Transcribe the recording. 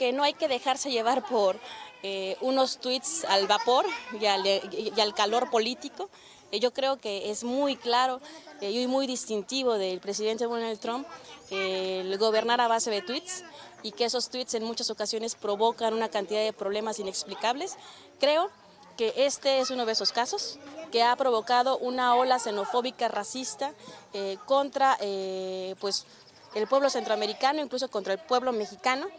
que no hay que dejarse llevar por eh, unos tweets al vapor y al, calor político. Eh, yo creo que es muy claro eh, y muy distintivo del presidente Donald Trump el gobernar a base de tweets y que esos tweets en muchas ocasiones provocan una cantidad de problemas inexplicables. Creo que este es uno de esos casos que ha provocado una ola xenofóbica racista contra pues, el pueblo centroamericano, incluso contra el pueblo mexicano.